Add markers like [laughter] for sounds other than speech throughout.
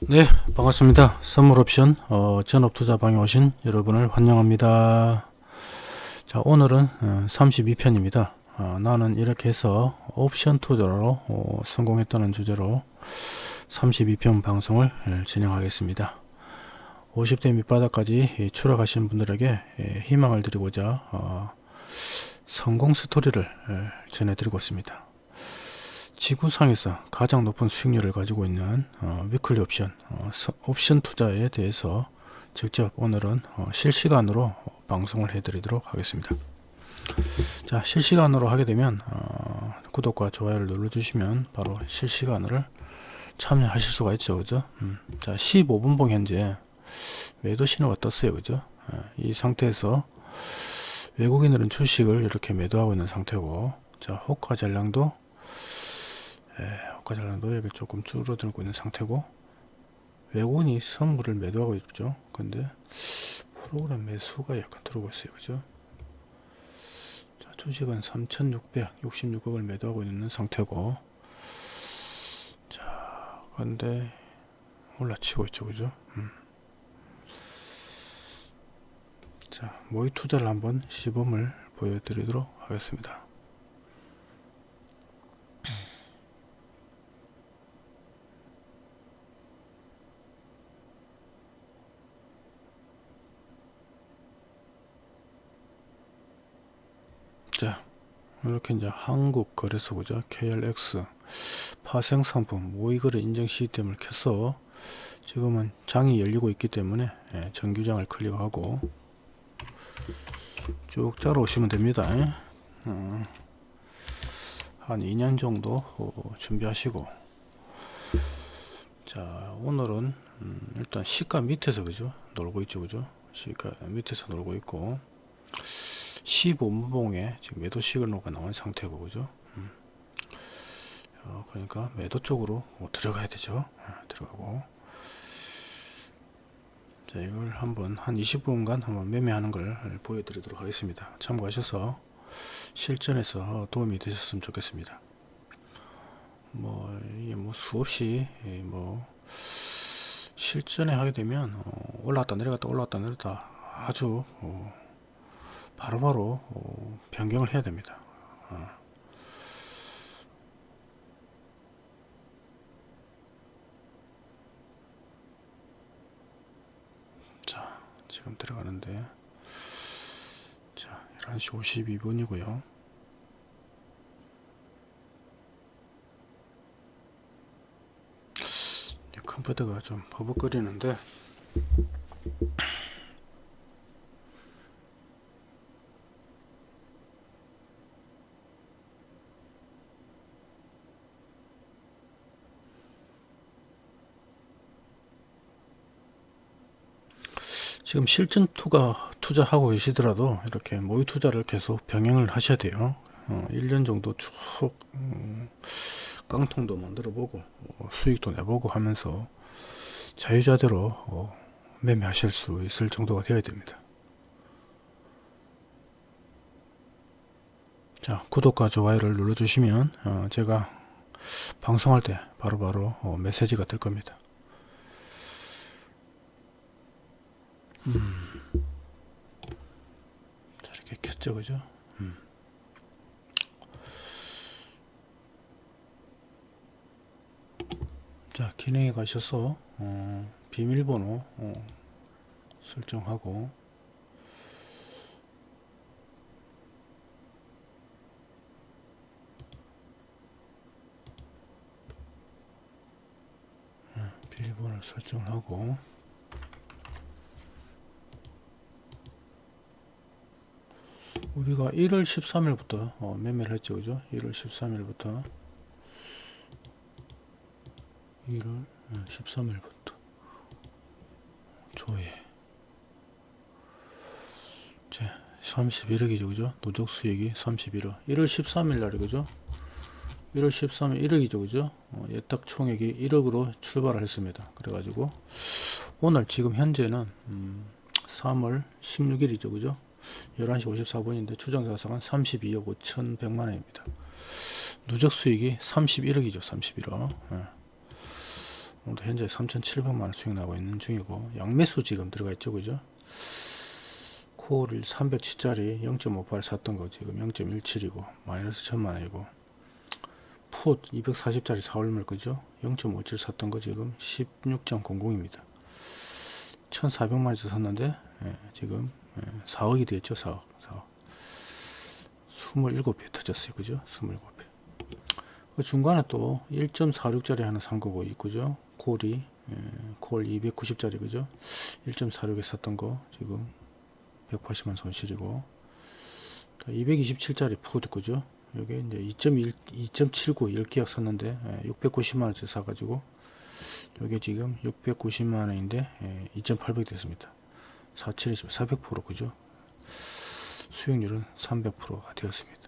네 반갑습니다. 선물옵션 어, 전업투자방에 오신 여러분을 환영합니다. 자 오늘은 어, 32편입니다. 어, 나는 이렇게 해서 옵션 투자로 어, 성공했다는 주제로 32편 방송을 예, 진행하겠습니다. 50대 밑바닥까지 예, 추락하신 분들에게 예, 희망을 드리고자 어, 성공 스토리를 예, 전해드리고 있습니다. 지구상에서 가장 높은 수익률을 가지고 있는 어, 위클리 옵션 어, 서, 옵션 투자에 대해서 직접 오늘은 어, 실시간으로 방송을 해드리도록 하겠습니다. 자 실시간으로 하게 되면 어, 구독과 좋아요를 눌러 주시면 바로 실시간으로 참여하실 수가 있죠. 그죠? 음, 자 15분봉 현재 매도 신호가 떴어요. 그죠? 어, 이 상태에서 외국인들은 주식을 이렇게 매도하고 있는 상태고 자 호가 잔량도 예, 호가전량도 여기 조금 줄어들고 있는 상태고 외국인이 선물을 매도하고 있죠. 근데 프로그램 매수가 약간 들어오고 있어요. 그죠? 자 주식은 3666억을 매도하고 있는 상태고 자 근데 올라치고 있죠. 그죠? 음. 자 모의 투자를 한번 시범을 보여드리도록 하겠습니다. 자 이렇게 이제 한국거래소죠 KLX 파생상품 모의거래 인증 시스템을 켜서 지금은 장이 열리고 있기 때문에 예, 정규장을 클릭하고 쭉 자러 오시면 됩니다. 어, 한 2년 정도 어, 준비하시고. 자 오늘은 음, 일단 시가 밑에서 그죠? 놀고 있죠 그죠? 시가 밑에서 놀고 있고. 15분봉에 지금 매도 시그널가 나온 상태고 그죠? 음. 어, 그러니까 매도 쪽으로 뭐 들어가야 되죠. 아, 들어가고 자 이걸 한번 한 20분간 한번 매매하는 걸 보여드리도록 하겠습니다. 참고하셔서 실전에서 도움이 되셨으면 좋겠습니다. 뭐 이게 뭐 수없이 뭐 실전에 하게 되면 어, 올라갔다 내려갔다 올라갔다 내렸다 아주 어, 바로바로 어, 변경을 해야 됩니다. 지금 들어가는데 자 11시 52분이고요. 컴퓨터가 좀 버벅거리는데 지금 실전 투가 투자하고 계시더라도 이렇게 모의 투자를 계속 병행을 하셔야 돼요. 어, 1년 정도 쭉 음, 깡통도 만들어 보고 어, 수익도 내보고 하면서 자유자재로 어, 매매하실 수 있을 정도가 되어야 됩니다. 자 구독과 좋아요를 눌러 주시면 어, 제가 방송할 때 바로바로 바로 메시지가 뜰 겁니다 음. 자, 이렇게 켰죠, 그죠? 음. 자, 기능에 가셔서, 어, 비밀번호, 어, 설정하고, 어, 비밀번호 설정하고, 우리가 1월 13일부터 어, 매매를 했죠 그죠? 1월 13일부터. 1월 13일부터. 조회. 제 31억이죠 그죠? 노적 수익이 31억. 1월 13일 날이 그죠? 1월 13일 1억이죠 그죠? 어, 예탁 총액이 1억으로 출발을 했습니다. 그래 가지고 오늘 지금 현재는 음, 3월 16일이죠 그죠 11시 54분인데 추정 자산은 32억 5,100만 원입니다. 누적 수익이 31억이죠 31억. 예. 현재 3,700만 원 수익 나고 있는 중이고 양매수 지금 들어가 있죠 그죠? 코어를 300치짜리 0.58 샀던 거 지금 0.17이고 마이너스 1000만 원이고 풋 240짜리 4월말 그죠? 0.57 샀던 거 지금 16.00입니다. 1400만원에서 샀는데 예, 지금 예, 4억이 됐죠 4억. 4억. 27배 터졌어요 그죠? 27배 그 중간에 또 1.46짜리 하나 산 거고 있고죠? 콜이 예, 콜 290짜리 그죠? 1.46에 샀던 거 지금 180만 손실이고. 227짜리 푸드 그죠? 여기 이제 2.1 2.79 10계약 샀는데 690만원짜리 사가지고 여기 지금 690만원인데 2.800 됐습니다 47이죠 400% 그죠? 수익률은 300%가 되었습니다.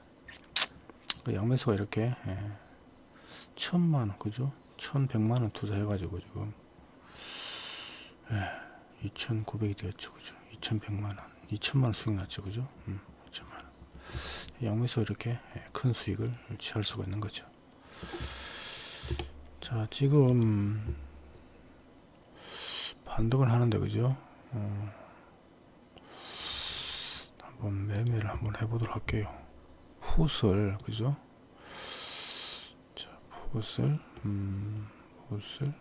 그 양매수가 이렇게 예, 천만원 그죠? 1100만원 투자해 가지고 지금 예, 2900이 되었죠 그죠? 2100만원 2000만원 수익 났죠 그죠? 음, 2000만원. 양매수 이렇게 예, 큰 수익을 취할 수가 있는 거죠. 자 지금 반등을 하는데 그죠? 어, 한번 매매를 한번 해보도록 할게요 풋을 그죠 자 풋을 음 풋을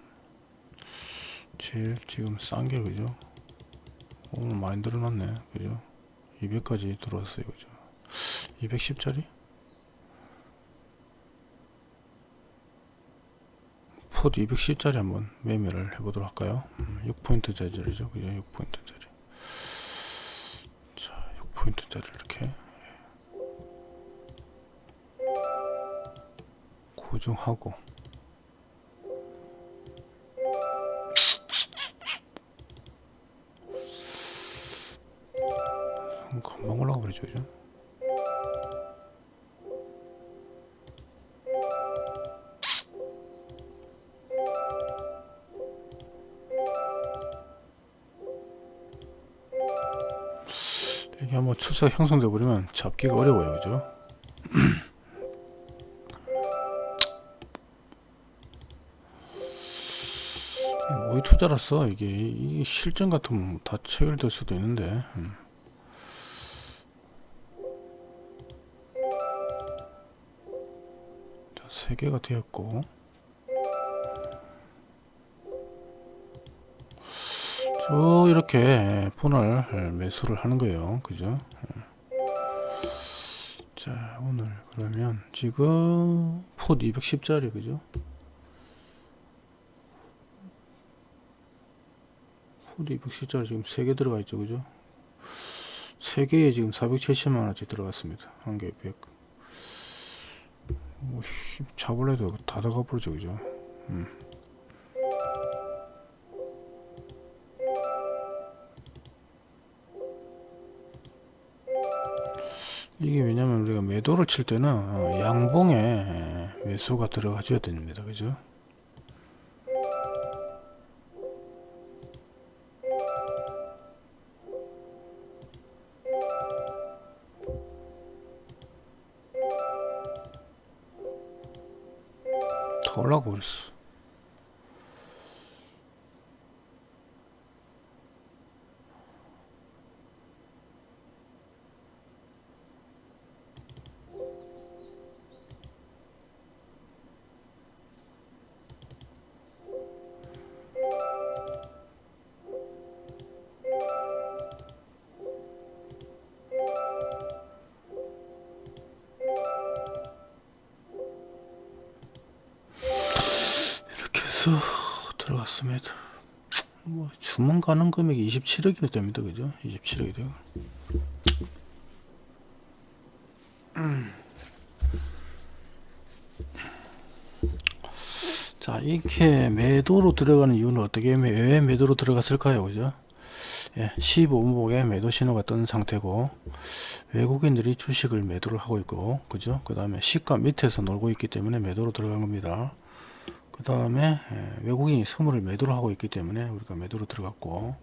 제일 지금 싼 게 그죠 오늘 많이 늘어났네 그죠 200까지 들어왔어요 그죠 210짜리 풋 210짜리 한번 매매를 해보도록 할까요? 음, 6포인트 짜리죠. 그죠? 6포인트 짜리. 자, 6포인트 짜리 이렇게 고정하고 음, 금방 올라가 버리죠. 그죠? 이게 한번 추세가 형성돼 버리면 잡기가 어려워요 그죠? [clears throat] 뭐이 투자라서 이게, 이게 실전 같으면 다 체결될 수도 있는데. 음. 자, 세 개가 되었고 쭉 이렇게 분할 매수를 하는 거예요. 그죠? 자 오늘 그러면 지금 풋 210짜리 그죠? 풋 210짜리 지금 3개 들어가 있죠 그죠? 3개에 지금 470만원치 들어갔습니다. 한개 100. 뭐, 씨, 잡을래도 다 들어가 버리죠 그죠? 음. 매도를 칠 때는 어, 양봉에 매수가 들어가 줘야 됩니다. 그죠? 더 올라가 버렸어 해서 들어갔습니다. 뭐 주문 가능 금액이 27억이 됩니다. 그죠? 27억이 돼요. 음. 자, 이렇게 매도로 들어가는 이유는 어떻게 매- 왜 매도로 들어갔을까요? 그죠? 예, 15분목에 매도 신호가 뜬 상태고 외국인들이 주식을 매도를 하고 있고 그죠? 그 다음에 시가 밑에서 놀고 있기 때문에 매도로 들어간 겁니다. 그 다음에 외국인이 선물을 매도를 하고 있기 때문에 우리가 매도로 들어갔고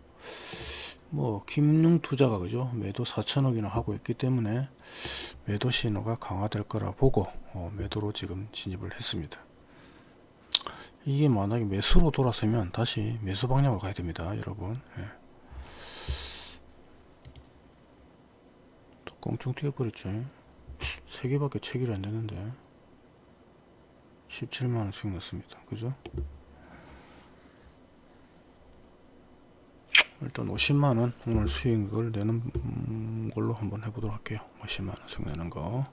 뭐 김융투자가 그죠? 매도 4천억이나 하고 있기 때문에 매도 신호가 강화될 거라 보고 어, 매도로 지금 진입을 했습니다. 이게 만약에 매수로 돌아서면 다시 매수 방향으로 가야 됩니다 여러분. 예. 또 꽁충 뛰어버렸죠 3개밖에 체결이 안되는데 17만원 수익 났습니다 그죠 일단 50만원 오늘 수익을 내는 음, 걸로 한번 해보도록 할게요 50만원 수익 내는 거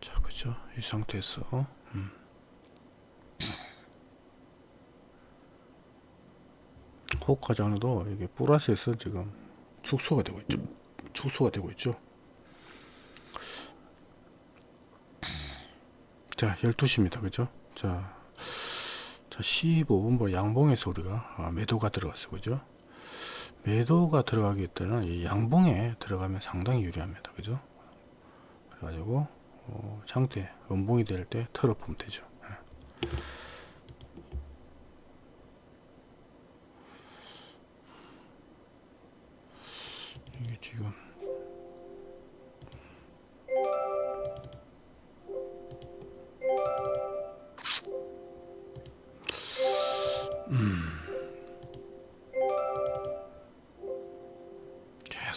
자, 그죠? 이 상태에서 음. 호가장도 이게 플러스에서 지금 축소가 되고 있죠. 축소가 되고 있죠. 자, 12시입니다. 그죠? 자, 자 15분보 양봉에서 우리가 아, 매도가 들어갔어. 그죠? 매도가 들어가기 때는 이 양봉에 들어가면 상당히 유리합니다. 그죠? 그래가지고 어, 장대 음봉이 될 때 털어보면 되죠.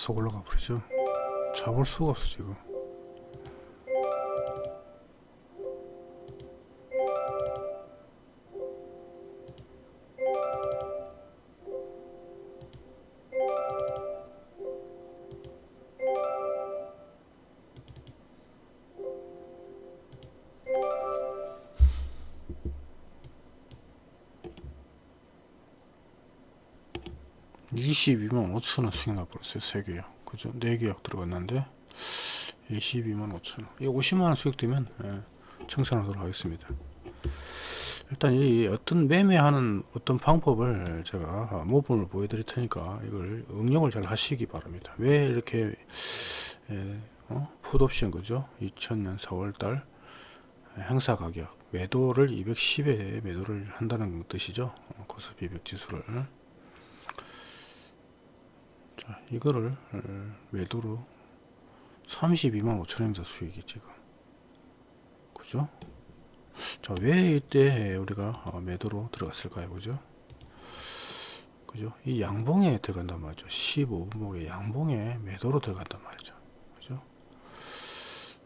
계속 올라가 버리죠. 잡을 수가 없어 지금. (22만 5천원) 수익 나버렸어요 세 개요. 그죠? 네 계약 들어갔는데 22만 5천원. 이 50만원 수익 되면 예, 청산하도록 하겠습니다. 일단 이 어떤 매매하는 어떤 방법을 제가 모범을 보여드릴 테니까 이걸 응용을 잘 하시기 바랍니다. 왜 이렇게 예, 어? 풋옵션 그죠? 2000년 4월달 행사 가격 매도를 210에 매도를 한다는 뜻이죠. 어, 코스피 100 지수를 자, 이거를 어, 매도로 32만 5천원입니다 수익이 지금. 그죠? 자 왜 이때 우리가 어, 매도로 들어갔을까요? 그죠? 그죠? 이 양봉에 들어간단 말이죠. 15분목의 양봉에 매도로 들어간단 말이죠. 그죠?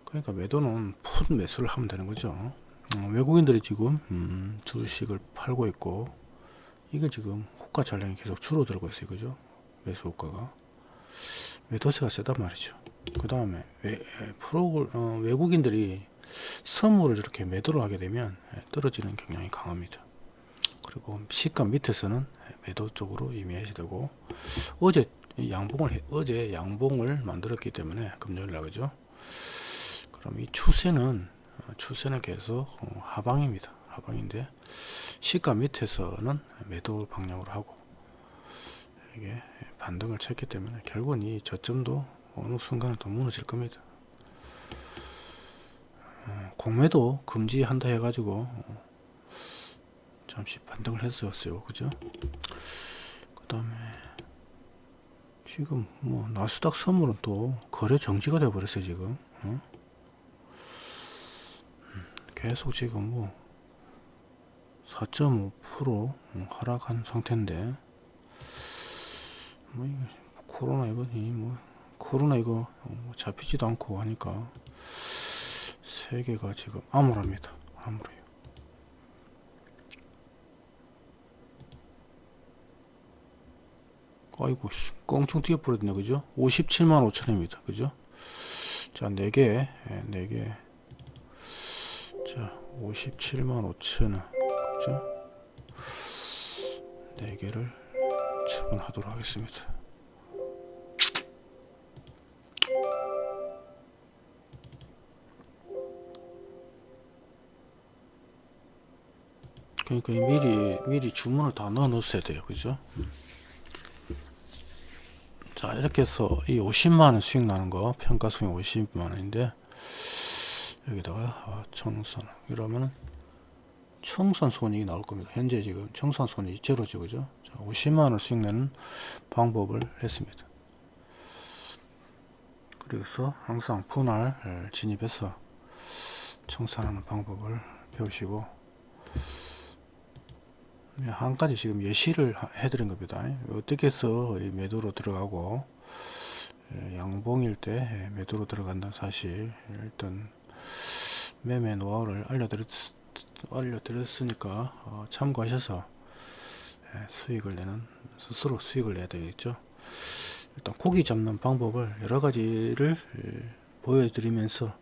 그러니까 매도는 풋 매수를 하면 되는 거죠. 어, 외국인들이 지금 음, 주식을 팔고 있고 이게 지금 호가 잔량이 계속 줄어들고 있어요. 그죠 매수 효과가? 매도세가 세단 말이죠. 그 다음에 프로 어, 외국인들이 선물을 이렇게 매도를 하게 되면 예, 떨어지는 경향이 강합니다. 그리고 시가 밑에서는 매도 쪽으로 임해야 되고 어제 양봉을 어제 양봉을 만들었기 때문에 금요일 날 그죠? 그럼 이 추세는 어, 추세는 계속 어, 하방입니다. 하방인데 시가 밑에서는 매도 방향으로 하고 이게 반등을 쳤기 때문에 결국은 이 저점도 어느 순간에 또 무너질 겁니다. 어, 공매도 금지한다 해가지고 어, 잠시 반등을 했었어요. 그죠? 그 다음에 지금 뭐 나스닥 선물은 또 거래 정지가 되어 버렸어요. 지금 어? 음, 계속 지금 뭐 4.5% 하락한 상태인데 뭐 코로나 이거 뭐. 코로나 이거 뭐 잡히지도 않고 하니까 세계가 지금 암울합니다. 암울해요. 아이고 껑충 뛰어버렸네 그죠? 57만 5천입니다 그죠? 자 4개 4개. 자 57만 5천원 그죠? 4개를 처분하도록 하겠습니다. 그러니까 미리 미리 주문을 다 넣어 놓으셔야 돼요. 그죠? 자 이렇게 해서 이 50만원 수익 나는 거 평가 수익 50만원인데 여기다가 아, 청선 이러면은 청산 손익이 나올 겁니다. 현재 지금 청산 손익이 제로죠, 그죠? 자, 50만 원 수익 내는 방법을 했습니다. 그래서 항상 분할 진입해서 청산하는 방법을 배우시고 네, 한 가지 지금 예시를 하- 해드린 겁니다. 어떻게 해서 이 매도로 들어가고 예, 양봉일 때 예, 매도로 들어간다는 사실 일단 매매 노하우를 알려드렸, 알려드렸으니까 어, 참고하셔서 예, 수익을 내는 스스로 수익을 내야 되겠죠. 일단 고기 잡는 방법을 여러 가지를 예, 보여드리면서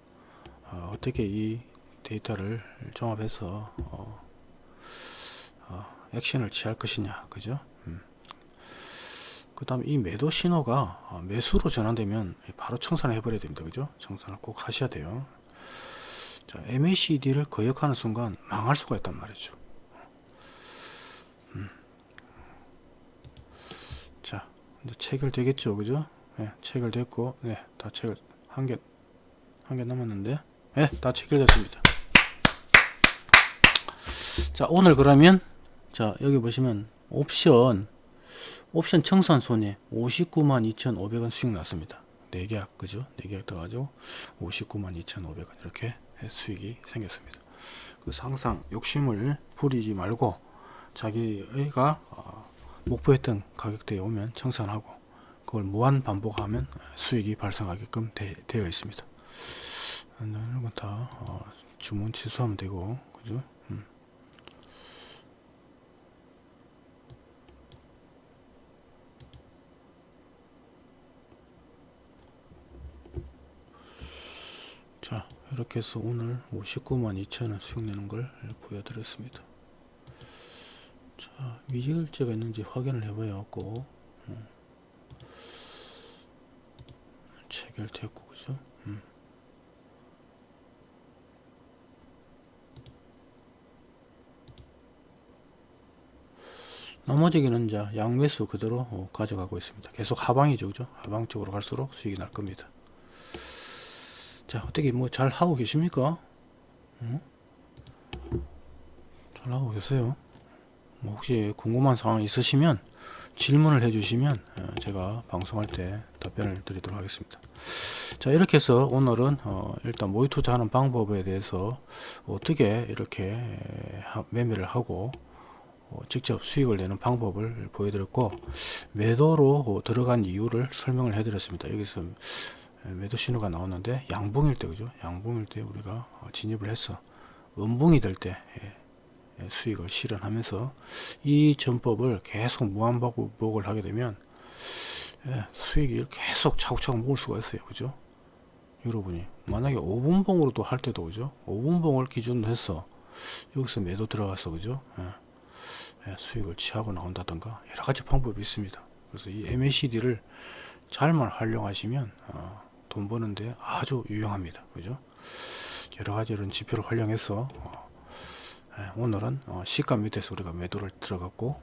어, 어떻게 이 데이터를 종합해서 어, 어, 액션을 취할 것이냐 그죠? 그 다음에 이 매도 신호가 어, 매수로 전환되면 바로 청산을 해버려야 됩니다 그죠? 청산을 꼭 하셔야 돼요 자, MACD를 거역하는 순간 망할 수가 있단 말이죠. 음. 자 이제 체결되겠죠 그죠? 네, 체결됐고 네다 체결 한 개 한 개 남았는데 네, 다 체결됐습니다. 자 오늘 그러면 자 여기 보시면 옵션 옵션 청산 손해 59만 2,500원 수익 났습니다. 4계약 그죠? 4계약 떠가지고 59만 2,500원 이렇게 수익이 생겼습니다. 그래서 항상 욕심을 부리지 말고 자기가 어, 목표했던 가격대에 오면 청산하고 그걸 무한 반복하면 수익이 발생하게끔 되, 어 있습니다. 이런 건다 어, 주문 취소하면 되고 그죠 음. 자 이렇게 해서 오늘 59만 2천원 수익 내는 걸 보여드렸습니다. 자 미지글제가 있는지 확인을 해봐야 갖고 음. 체결됐고 그죠? 음. 나머지는 이제 양매수 그대로 어, 가져가고 있습니다. 계속 하방이죠 그죠? 하방 쪽으로 갈수록 수익이 날 겁니다 자 어떻게 뭐 잘 하고 계십니까? 응? 잘 하고 계세요. 뭐 혹시 궁금한 상황 있으시면 질문을 해주시면 어, 제가 방송할 때 답변을 드리도록 하겠습니다. 자 이렇게 해서 오늘은 어 일단 모의 투자하는 방법에 대해서 어떻게 이렇게 하, 매매를 하고 어 직접 수익을 내는 방법을 보여드렸고 매도로 들어간 이유를 설명을 해드렸습니다. 여기서 매도 신호가 나오는데 양봉일 때 그죠? 양봉일 때 우리가 어, 진입을 해서 음봉이 될 때 수익을 실현하면서 이 전법을 계속 무한반복을 하게 되면 수익이 계속 차곡차곡 모을 수가 있어요. 그죠? 여러분이 만약에 5분봉으로도 할 때도 그죠? 5분봉을 기준으로 해서 여기서 매도 들어가서 그죠? 수익을 취하고 나온다던가 여러가지 방법이 있습니다. 그래서 이 MACD를 잘만 활용하시면 어, 돈 버는데 아주 유용합니다. 그죠? 여러 가지 이런 지표를 활용해서 어, 예, 오늘은 어, 시가 밑에서 우리가 매도를 들어갔고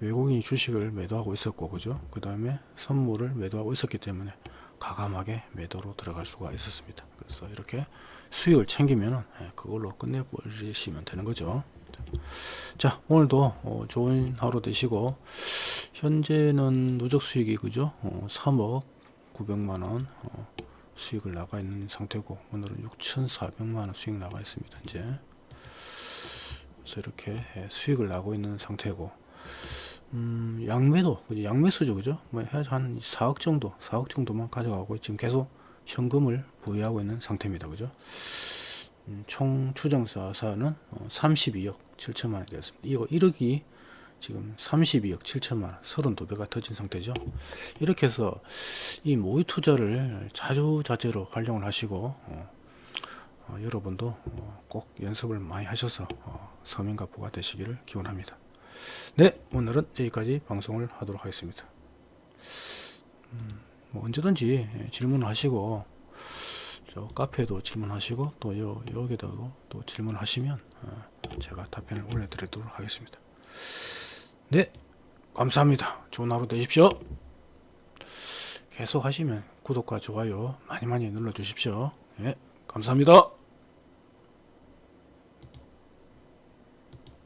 외국인이 주식을 매도하고 있었고 그죠? 그 다음에 선물을 매도하고 있었기 때문에 가감하게 매도로 들어갈 수가 있었습니다. 그래서 이렇게 수익을 챙기면은 예, 그걸로 끝내버리시면 되는 거죠. 자 오늘도 어, 좋은 하루 되시고 현재는 누적 수익이 그죠? 어, 3억 900만원 어, 수익을 나가 있는 상태고 오늘은 6,400만원 수익 나가 있습니다 이제. 그래서 이렇게 예, 수익을 나고 있는 상태고. 음, 양매도 양매수죠 그죠? 뭐 해서 한 4억 정도 4억 정도만 가져가고 지금 계속 현금을 부여하고 있는 상태입니다 그죠? 음, 총 추정사사는 어, 32억 7천만원이 되었습니다. 이거 1억이 지금 32억 7천만 원 32배가 터진 상태죠. 이렇게 해서 이 모의 투자를 자주자재로 활용을 하시고 어, 어, 여러분도 어, 꼭 연습을 많이 하셔서 어, 서민가 부가 되시기를 기원합니다. 네 오늘은 여기까지 방송을 하도록 하겠습니다. 음, 뭐 언제든지 예, 질문을 하시고 저 카페에도 질문하시고 또 여, 여기다도 또 질문하시면 어, 제가 답변을 올려드리도록 하겠습니다 네 감사합니다. 좋은 하루 되십시오. 계속 하시면 구독과 좋아요 많이 많이 눌러 주십시오. 네 감사합니다